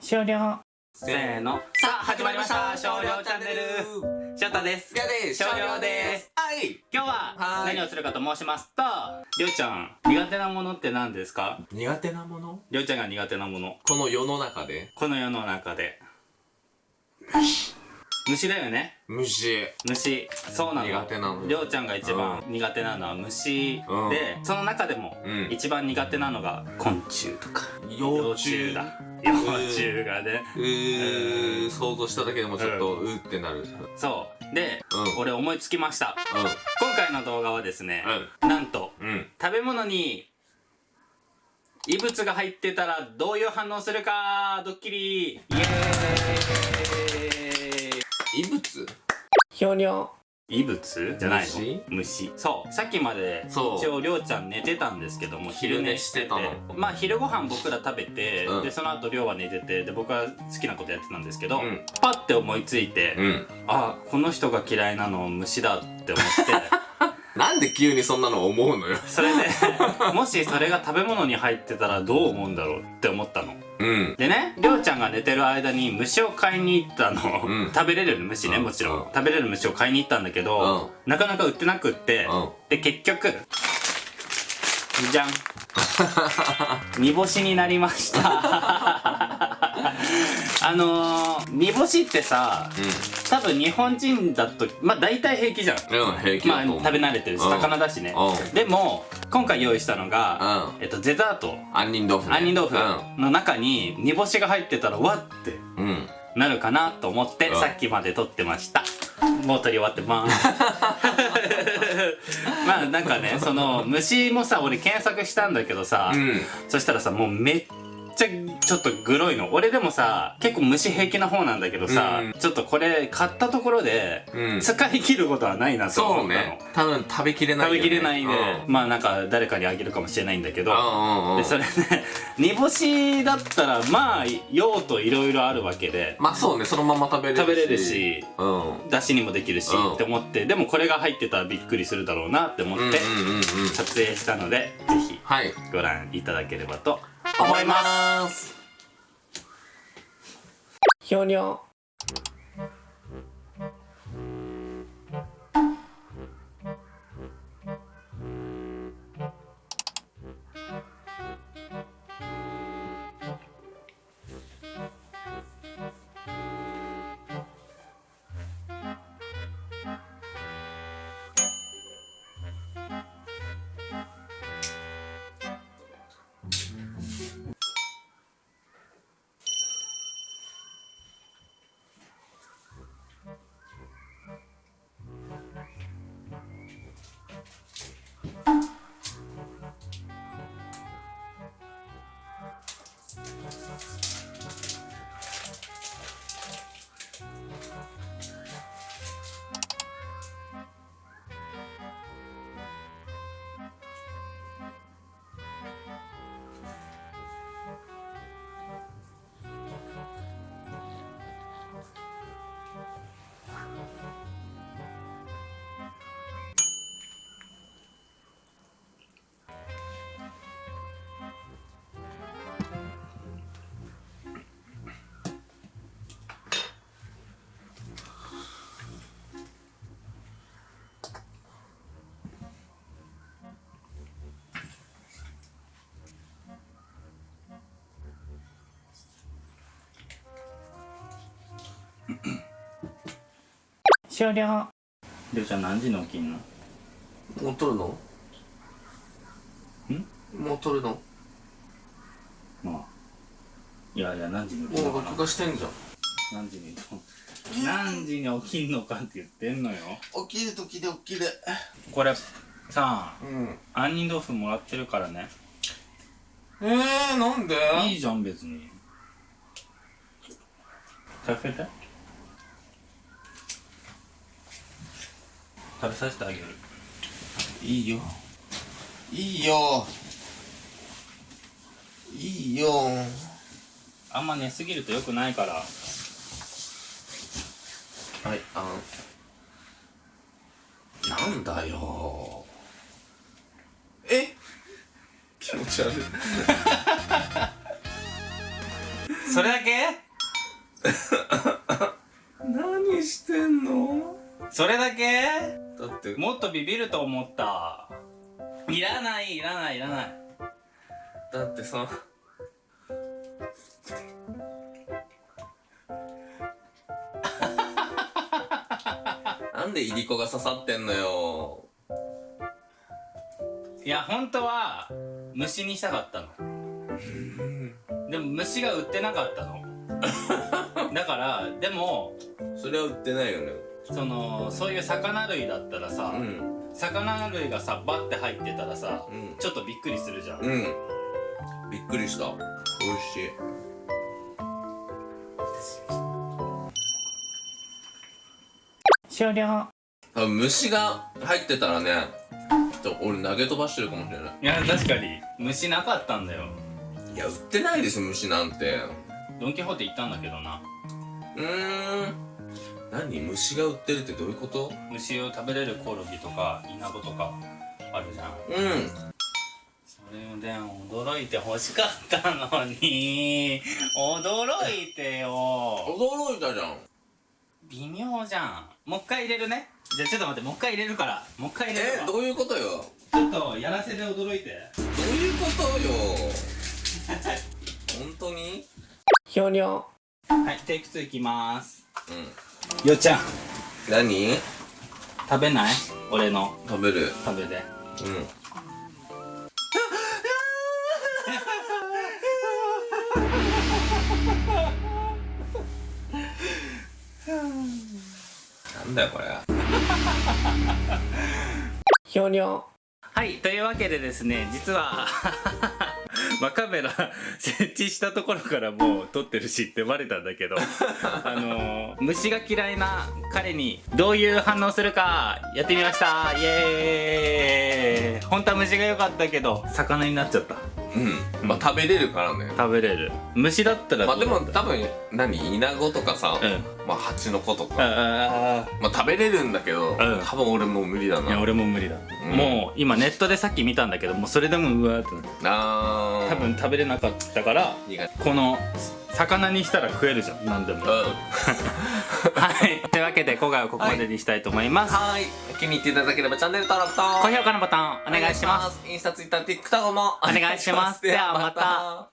終了。せーの。さあ始まりました。少量チャンネル。翔太です。りょうです。少量です。はい。今日ははい。何をするかと申しますとりょうちゃん苦手なものって何ですか？苦手なもの？りょうちゃんが苦手なもの。この世の中で。この世の中で虫だよね。虫。虫。そうなの。苦手なのりょうちゃんが一番苦手なのは虫うん。でその中でもうん。一番苦手なのが昆虫とか。幼虫。だ。幼虫がね。うー想像しただけでもちょっとうってなる。うんそう。で、うん。俺思いつきました。今回の動画はですね、うなんとうん。食べ物に異物が入ってたらどういう反応するかドッキリ。イエーイ異物？終了異物？じゃないの？虫？虫。そう。さっきまで一応りょうちゃん寝てたんですけども昼寝してたの。まあ昼ご飯僕ら食べて、うん。でその後りょうは寝ててで僕は好きなことやってたんですけど、うん。パッて思いついて、うん。あこの人が嫌いなの虫だって思って。なんで急にそんなの思うのよ。それでもしそれが食べ物に入ってたらどう思うんだろうって思ったのうん。でねりょうちゃんが寝てる間に虫を買いに行ったの、うん。食べれる虫ねうん。もちろん、うん。食べれる虫を買いに行ったんだけど、なかなか売ってなくって、うん。で結局じゃん。煮干しになりましたあのー、煮干しってさ多分日本人だとまあ大体平気じゃん。うんうん平気まあ食べ慣れてるしうん。魚だしね。うん。でも今回用意したのが、うん。えっと、デザート。杏仁豆腐ね。杏仁豆腐の中に煮干しが入ってたらわってうん。うんなるかなと思ってうん。さっきまで撮ってました。もう撮り終わってます。まあなんかねその虫もさ俺検索したんだけどさ、うん。そしたらさもうめっちゃちょっとグロいの。俺でもさ結構虫平気な方なんだけどさ、うん。ちょっとこれ買ったところでうん。使い切ることはないなと思ったの、そうね。多分食べきれないね。べきれないんで、うん。まあなんか誰かにあげるかもしれないんだけど、でそれね煮干しだったらまあ用途いろいろあるわけで。まあそうねそのまま食べれるし。食べれるしうん。だしにもできるし、うん。って思って。でもこれが入ってたらびっくりするだろうなって思って撮影したので、ぜひはい。ご覧いただければと思います思います。ひょにょ終了りょうちゃん何時に起きんの？もう撮るの？ん？もう撮るの？まあ。いやいや何時に起きんのかな？もう録画してんじゃん。何時に何時に起きんのかって言ってんのよ。起きる時で起きる。これさうん。杏仁豆腐もらってるからね。えー、なんで？いいじゃん別に。食べて食べさせてあげる。いいよ。いいよ。いいよ。あんま寝すぎるとよくないから。はいあん。なんだよ。え？気持ち悪い。それだけ？何してんの？それだけ？だってもっとビビると思った。いらないいらないいらない。だってさ なんでいりこが刺さってんのよ。いや本当は虫にしたかったの。でも虫が売ってなかったの。だからでもそれは売ってないよねそのそういう魚類だったらさ、うん。魚類がさバッて入ってたらさ、うん。ちょっとびっくりするじゃん、うん。びっくりした。美味しい。終了。虫が入ってたらねちょっと俺投げ飛ばしてるかもしれない。いや確かに。虫なかったんだよ。いや売ってないです虫なんて。ドン・キホーテ行ったんだけどな。うーん何虫が売ってるってどういうこと？虫を食べれるコオロギとかイナゴとかあるじゃん。うん。それで驚いて欲しかったのに驚いてよ。驚いたじゃん。微妙じゃん。もう一回入れるね。じゃあちょっと待ってもう一回入れるから。もう一回入れるわ。えどういうことよ？ちょっとやらせで驚いて。どういうことよ？本当に？ひょにょ。はいテイク2いきます。うんよっちゃん。何？食べない？俺の。食べる。食べて。うん。なんだよこれ。ひょにょはいというわけでですね実はまあカメラ 設置したところからもう撮ってるしってバレたんだけどあの虫が嫌いな彼にどういう反応するかやってみました。イエーイ。本当は虫が良かったけど魚になっちゃった。うん。まあ食べれるからね。食べれる。虫だったらまあでも多分何？イナゴとかさ、うん。まあハチノコとか。あまあ食べれるんだけど、ん。多分俺もう無理だな。あいや俺も無理だ、うん。もう今ネットでさっき見たんだけどもうそれでもうわーってなあー。多分食べれなかったからこの魚にしたら食えるじゃん。何でも。うん。はい。というわけで今回はここまでにしたいと思います、はい。気に入っていただければチャンネル登録と。高評価のボタンお願いします。インスタツイッター TikTok も。お願いしますではまではまた。